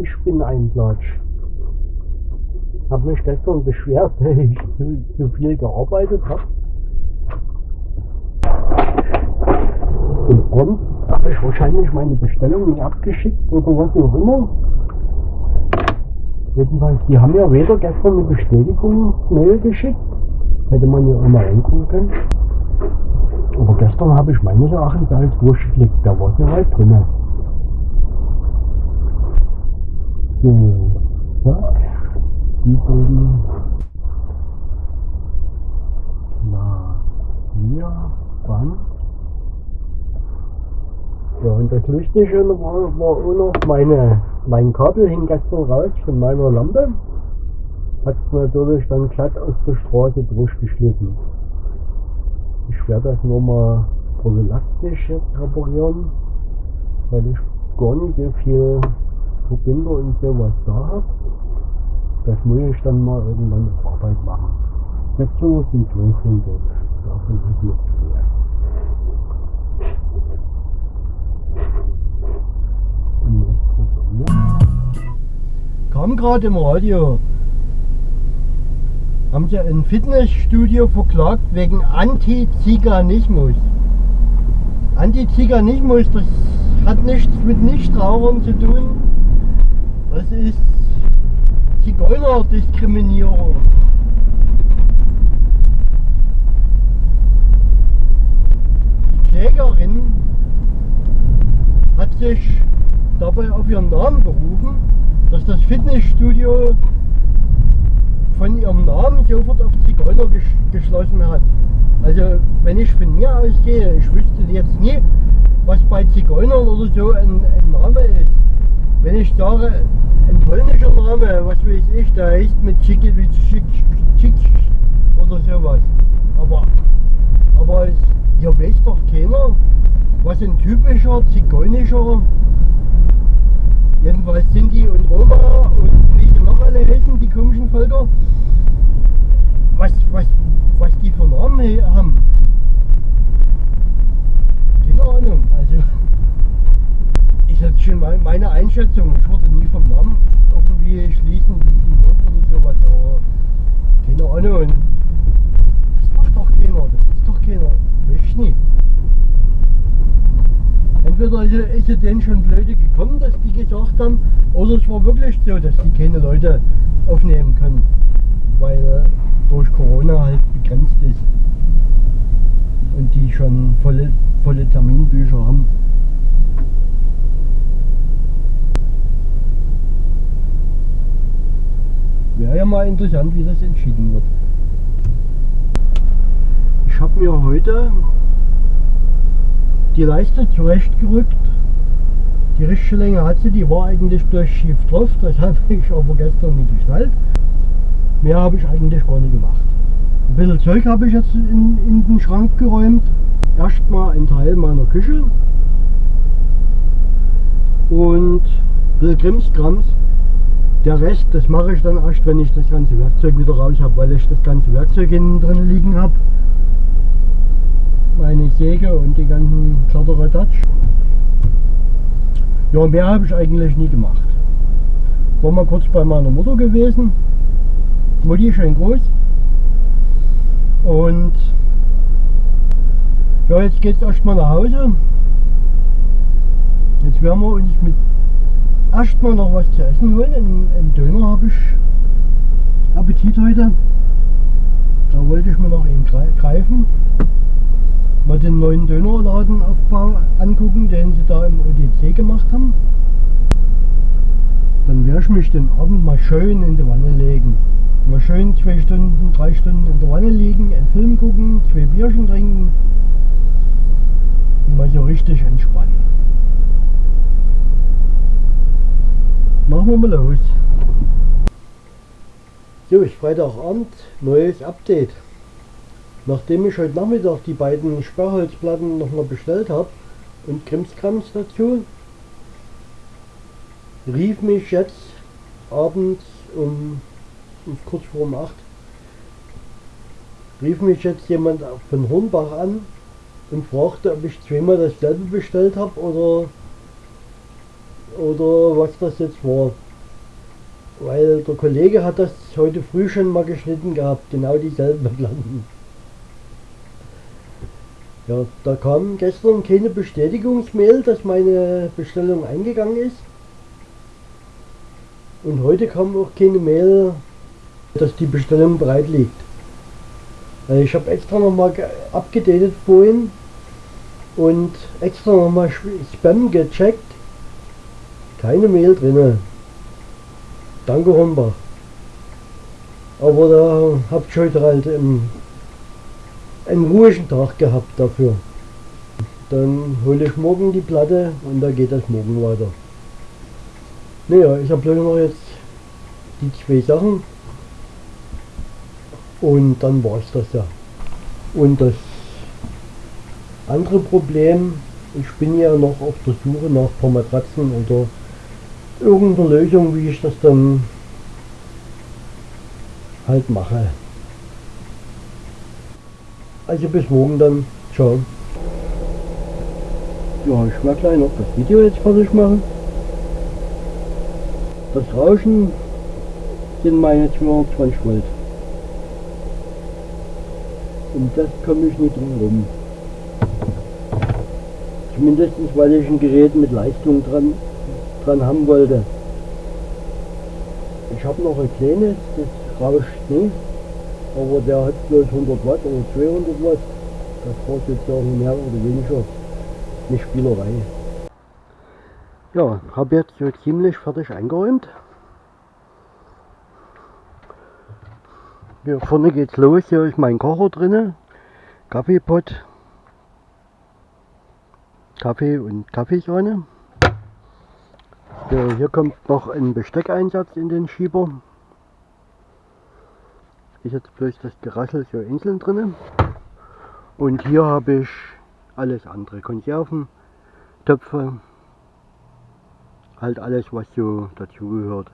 Ich bin ein Platsch. Hab mich gestern beschwert, weil ich zu, zu viel gearbeitet habe. Und prompt habe ich wahrscheinlich meine Bestellung nicht abgeschickt oder was auch immer. Jedenfalls, die haben ja weder gestern eine Bestätigungsmail geschickt, hätte man ja immer reingucken können. Aber gestern habe ich meines Erachtens alles durchgeklickt, da war ja halt drin. So, zack, beiden. Na, hier, Band. Ja, und das Lustige war, war auch noch meine, mein Kabel hing gestern raus von meiner Lampe. Hat es natürlich dann glatt aus der Straße durchgeschnitten. Ich werde das nur mal prophylaktisch reparieren, weil ich gar nicht so viel Verbinder und sowas da habe. Das muss ich dann mal irgendwann auf Arbeit machen. Dazu sind 1200. Davon ist noch mehr. Kam gerade im Radio. Haben sie ein Fitnessstudio verklagt wegen Antiziganismus. Antiziganismus, das hat nichts mit Nichtrauchern zu tun. Das ist Zigeunerdiskriminierung. Die Klägerin hat sich dabei auf ihren Namen berufen, dass das Fitnessstudio von ihrem Namen sofort auf Zigeuner ges geschlossen hat. Also wenn ich von mir ausgehe, ich wüsste jetzt nie, was bei Zigeunern oder so ein, ein Name ist. Wenn ich sage, ein polnischer Name, was weiß ich, der heißt mit Chikiewicz oder sowas. Aber, aber hier weiß doch keiner, was ein typischer zigeunischer Jedenfalls Sinti und Roma und wie sie noch alle heißen, die komischen Völker, was, was, was die für Namen haben. Keine Ahnung. Also ist jetzt schon mal meine Einschätzung. Ich würde nie vom Namen irgendwie schließen, wie sie sind oder sowas, aber keine Ahnung. Das macht doch keiner, das ist doch keiner. Weiß ich nicht. Entweder ist es denen schon blöde gekommen, dass die gesagt haben, oder es war wirklich so, dass die keine Leute aufnehmen können, weil durch Corona halt begrenzt ist und die schon volle, volle Terminbücher haben. Wäre ja mal interessant, wie das entschieden wird. Ich habe mir heute die Leiste zurechtgerückt. Die richtige Länge hat sie, die war eigentlich bloß schief drauf, das habe ich aber gestern nicht geschnallt. Mehr habe ich eigentlich gar nicht gemacht. Ein bisschen Zeug habe ich jetzt in, in den Schrank geräumt. Erstmal ein Teil meiner Küche und Krimskrams. Der Rest, das mache ich dann erst, wenn ich das ganze Werkzeug wieder raus habe, weil ich das ganze Werkzeug innen drin liegen habe meine Säge und die ganzen Kladderadatsch. Ja, mehr habe ich eigentlich nie gemacht. War mal kurz bei meiner Mutter gewesen. Mutti schön groß. Und ja, jetzt geht es erstmal nach Hause. Jetzt werden wir uns mit erstmal noch was zu essen holen. Ein, Döner habe ich Appetit heute. Da wollte ich mir noch einen greifen mal den neuen Dönerladenaufbau angucken, den sie da im ODC gemacht haben. Dann werde ich mich den Abend mal schön in die Wanne legen. Mal schön zwei Stunden, drei Stunden in der Wanne liegen, einen Film gucken, zwei Bierchen trinken und mal so richtig entspannen. Machen wir mal los. So, ist Freitagabend, neues Update. Nachdem ich heute Nachmittag die beiden Sperrholzplatten nochmal bestellt habe und Krimskrams dazu, rief mich jetzt abends um, kurz vor um 8 rief mich jetzt jemand von Hornbach an und fragte, ob ich zweimal dasselbe bestellt habe oder oder was das jetzt war. weil der Kollege hat das heute früh schon mal geschnitten gehabt, genau dieselben Platten. Ja, da kam gestern keine Bestätigungsmail, dass meine Bestellung eingegangen ist. Und heute kam auch keine Mail, dass die Bestellung bereit liegt. Ich habe extra nochmal abgedatet vorhin und extra nochmal Spam gecheckt. Keine Mail drin. Danke Hornbach. Aber da habt ihr heute halt einen, einen ruhigen Tag gehabt dafür. Dann hole ich morgen die Platte und da geht das morgen weiter. Naja, ich habe bloß noch jetzt die zwei Sachen und dann war es das ja. Und das andere Problem, ich bin ja noch auf der Suche nach ein paar Matratzen oder irgendeiner Lösung, wie ich das dann halt mache. Also bis morgen dann. Ciao. Ja, ich werde gleich noch das Video jetzt fertig machen. Das Rauschen sind meine 220 Volt. Und das komme ich nicht drum rum. Zumindest weil ich ein Gerät mit Leistung dran, dran haben wollte. Ich habe noch ein kleines, das rauscht nicht, aber der hat bloß 100 Watt oder 200 Watt. Das braucht jetzt auch mehr oder weniger eine Spielerei. Ja, habe jetzt so ziemlich fertig eingeräumt. Hier vorne geht's los, hier ist mein Kocher drinne, Kaffeepott, Kaffee und Kaffeesahne. So, hier kommt noch ein Besteckeinsatz in den Schieber. Ist jetzt bloß das Geraschel so einzeln drin. Und hier habe ich alles andere. Konserven, Töpfe, halt alles was so dazugehört.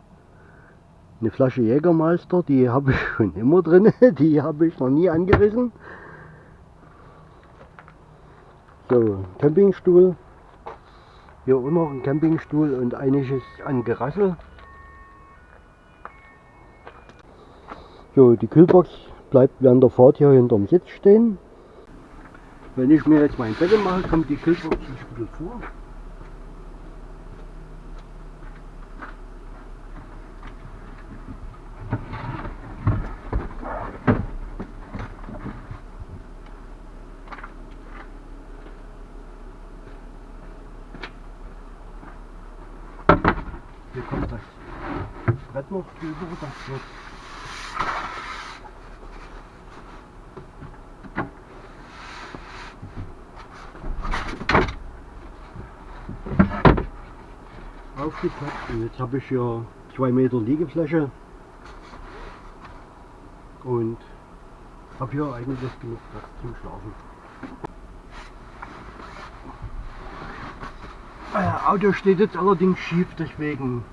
Eine Flasche Jägermeister, die habe ich schon immer drin, die habe ich noch nie angerissen. So, Campingstuhl, hier auch noch ein Campingstuhl und einiges an Gerassel. So, die Kühlbox bleibt während der Fahrt hier hinterm Sitz stehen. Wenn ich mir jetzt mein Bett mache, kommt die Kühlbox ein bisschen vor. Brett noch drüber, das wird aufgepackt und jetzt habe ich hier 2 Meter Liegefläche und habe hier eigentlich genug Platz zum Schlafen. Äh, Auto steht jetzt allerdings schief, deswegen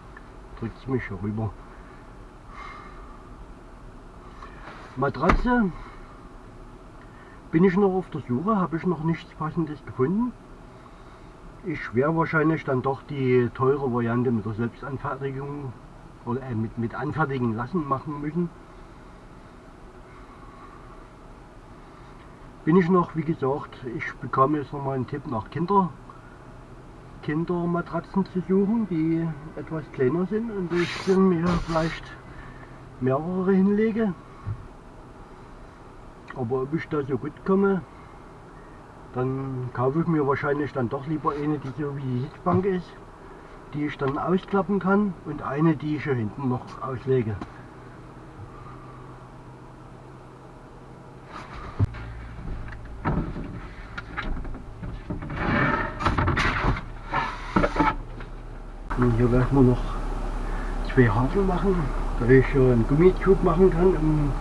drückt es mich rüber. Matratze bin ich noch auf der Suche, habe ich noch nichts passendes gefunden. Ich werde wahrscheinlich dann doch die teure Variante mit der Selbstanfertigung oder äh, mit, mit anfertigen lassen machen müssen. Bin ich noch, wie gesagt, ich bekomme jetzt noch mal einen Tipp nach Kinder Kindermatratzen zu suchen, die etwas kleiner sind und ich mir vielleicht mehrere hinlege. Aber ob ich da so gut komme, dann kaufe ich mir wahrscheinlich dann doch lieber eine, die so wie die Sitzbank ist, die ich dann ausklappen kann und eine, die ich hier hinten noch auslege. Und hier werden wir noch zwei Haken machen, da ich einen Gummitube machen kann, um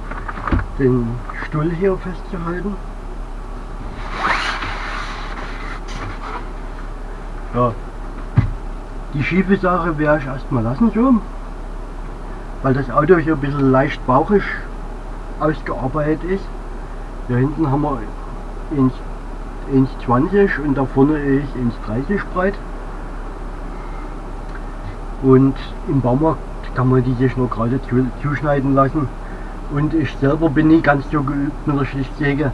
den Stuhl hier festzuhalten. Ja, die schiefe Sache werde ich erstmal lassen so, weil das Auto hier ein bisschen leicht bauchig ausgearbeitet ist. Hier hinten haben wir 1,20 und da vorne ist 1,30 breit. Und im Baumarkt kann man die sich nur gerade zuschneiden lassen. Und ich selber bin nicht ganz so geübt mit der Schlichtsäge.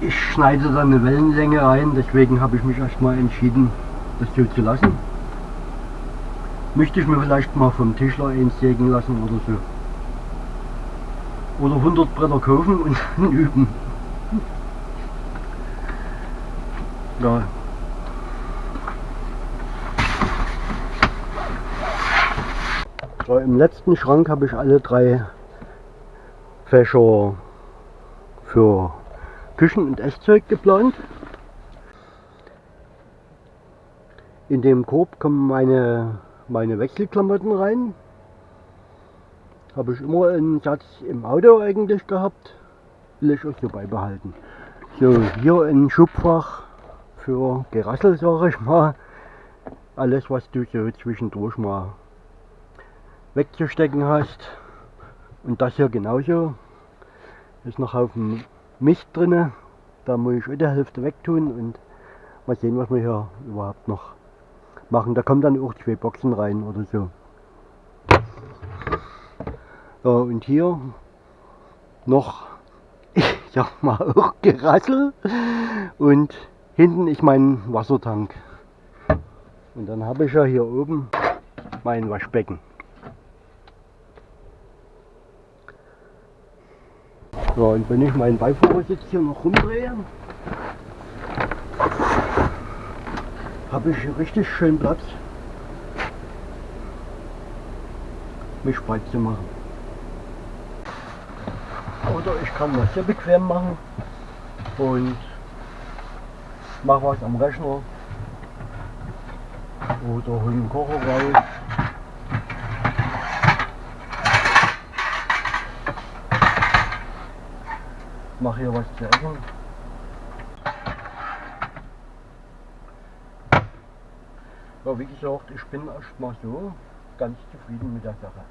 Ich schneide dann eine Wellenlänge rein, deswegen habe ich mich erstmal entschieden, das so zu lassen. Möchte ich mir vielleicht mal vom Tischler einsägen lassen oder so. Oder 100 Bretter kaufen und dann üben. Ja. So, Im letzten Schrank habe ich alle drei Fächer für Küchen- und Esszeug geplant. In dem Korb kommen meine, meine Wechselklamotten rein. Habe ich immer einen Satz im Auto eigentlich gehabt. Will ich auch so beibehalten. So, hier ein Schubfach für Gerassel, sage ich mal. Alles, was du so zwischendurch mal wegzustecken hast. Und das hier genauso. Ist noch auf dem Mist drinne. Da muss ich die Hälfte wegtun und mal sehen, was wir hier überhaupt noch machen. Da kommen dann auch zwei Boxen rein oder so. Ja, und hier noch, ich sag mal, auch Gerassel und hinten ist mein Wassertank. Und dann habe ich ja hier oben mein Waschbecken. Ja, und wenn ich meinen Beifahrersitz hier noch rumdrehe, habe ich richtig schön Platz, mich breit zu machen. Oder ich kann das sehr bequem machen und mache was am Rechner oder hol den Kocher raus. Mache hier was zu essen. Ja, wie gesagt, ich bin erstmal so ganz zufrieden mit der Sache.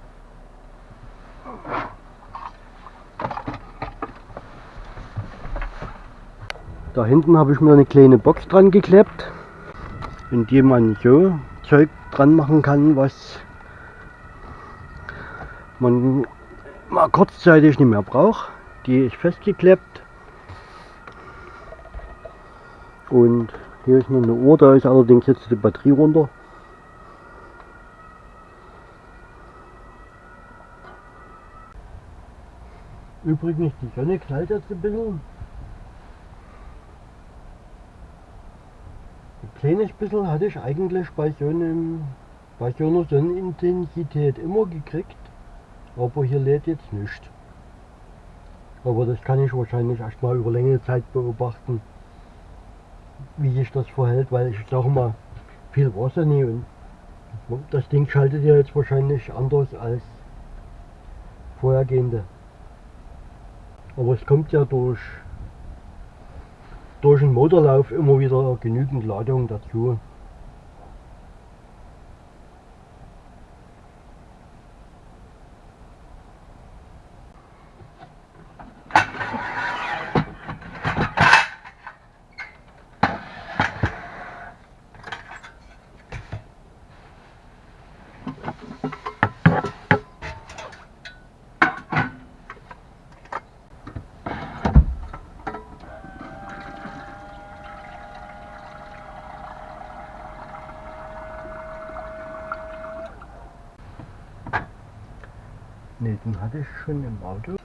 Da hinten habe ich mir eine kleine Box dran geklebt, in die man so Zeug dran machen kann, was man mal kurzzeitig nicht mehr braucht. Die ist festgeklebt. Und hier ist noch eine Uhr, da ist allerdings jetzt die Batterie runter. Übrigens, die Sonne knallt jetzt ein bisschen. kleines bisschen hatte ich eigentlich bei so, einem, bei so einer Sonnenintensität immer gekriegt, aber hier lädt jetzt nicht. Aber das kann ich wahrscheinlich erstmal über längere Zeit beobachten, wie sich das verhält, weil ich sage mal, viel Wasser nie und das Ding schaltet ja jetzt wahrscheinlich anders als vorhergehende. Aber es kommt ja durch durch den Motorlauf immer wieder genügend Ladung dazu. Ne, hatte ich schon im Auto.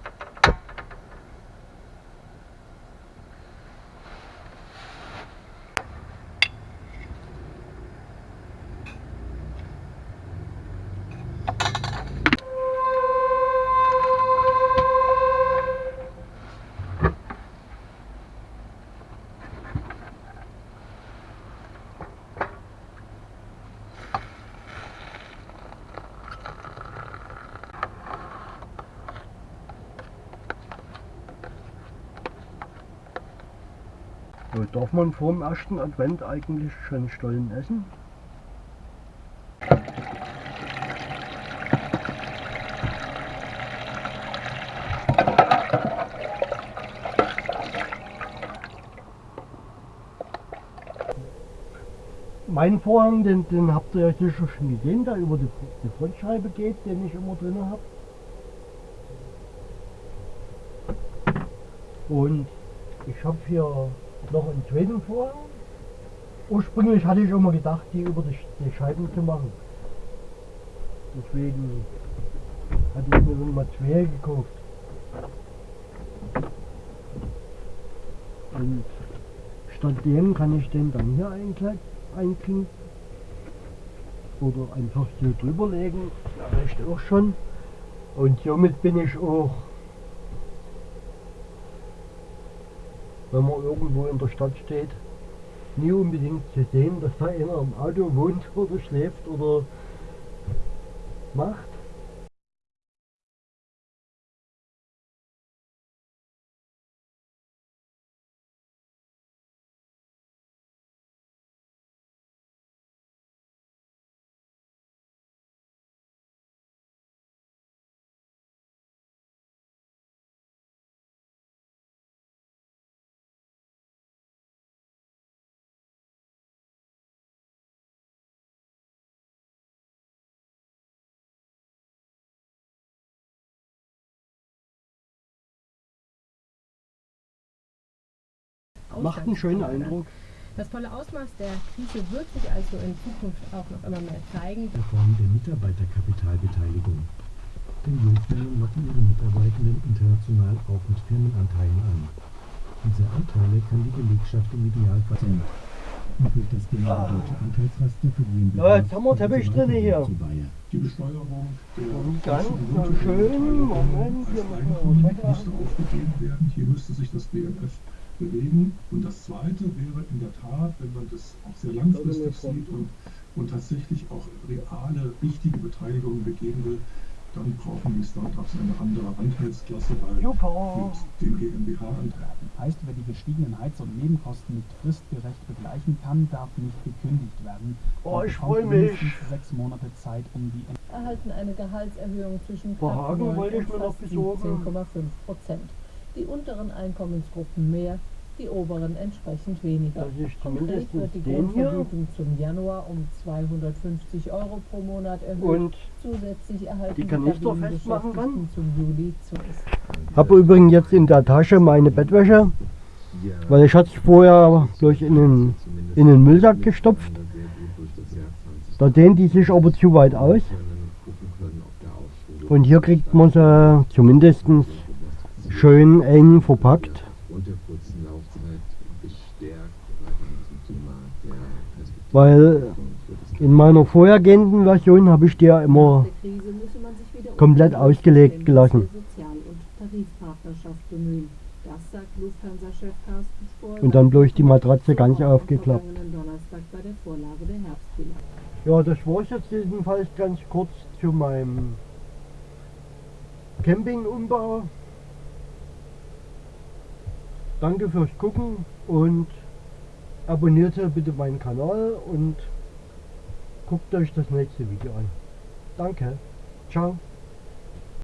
So, darf man vor dem ersten Advent eigentlich schon Stollen essen? Mein Vorhang, den, den habt ihr ja schon gesehen, der über die, die Frontscheibe geht, den ich immer drin habe. Und ich habe hier noch einen zweiten Vorhang. Ursprünglich hatte ich immer gedacht, die über die, die Scheiben zu machen. Deswegen hatte ich mir mal zwei gekauft. Und statt dem kann ich den dann hier einklinken. Oder einfach so drüber legen. Das reicht auch schon. Und somit bin ich auch, wenn man irgendwo in der Stadt steht, nie unbedingt zu sehen, dass da einer im Auto wohnt oder schläft oder macht. Macht einen schönen Eindruck. Das volle Ausmaß der Krise wird sich also in Zukunft auch noch immer mehr zeigen. der Form der Mitarbeiterkapitalbeteiligung. Denn Jungfirmen locken ihre Mitarbeitenden international auch mit Firmenanteilen an. Diese Anteile kann die Belegschaft im Idealfall und durch das genaue deutsche Anteilsraster verlieren Ja, jetzt haben wir Teppich drin hier. Die Besteuerung der Und ganz schön, Moment, hier müssen wir Eigentum was müsste aufgegeben werden. Hier müsste sich das BMF bewegen. Und das Zweite wäre in der Tat, wenn man das auch sehr langfristig sieht und, und tatsächlich auch reale, wichtige Beteiligungen begeben will, dann brauchen die Startups eine andere Anteilsklasse, weil Super. mit den GmbH-Anteilen Heißt, wer die gestiegenen Heiz- und Nebenkosten nicht fristgerecht begleichen kann, darf nicht gekündigt werden. Oh, ich bekommt freu mich. mindestens sechs Monate Zeit, um die erhalten eine Gehaltserhöhung zwischen knapp Wagen 9 wollte ich und mir noch fast besorgen. 17,5 Prozent. Die unteren Einkommensgruppen mehr, die oberen entsprechend weniger. Das ist Konkret zumindest wird die. Grundvergütung zum Januar um 250 Euro pro Monat erhöht. Und Zusätzlich erhalten die Kanister festmachen kann? Zum Juli zu. habe übrigens jetzt in der Tasche meine Bettwäsche, weil ich hatte es vorher durch in den, in den Müllsack gestopft. Da dehnt die sich aber zu weit aus. Und hier kriegt man sie zumindest schön eng verpackt. Weil in meiner vorhergehenden Version habe ich die ja immer komplett ausgelegt gelassen. Und dann bloß die Matratze ganz aufgeklappt. Ja, das war es jetzt jedenfalls ganz kurz zu meinem Campingumbau. Danke fürs Gucken und abonniert bitte meinen Kanal und guckt euch das nächste Video an. Danke. Ciao.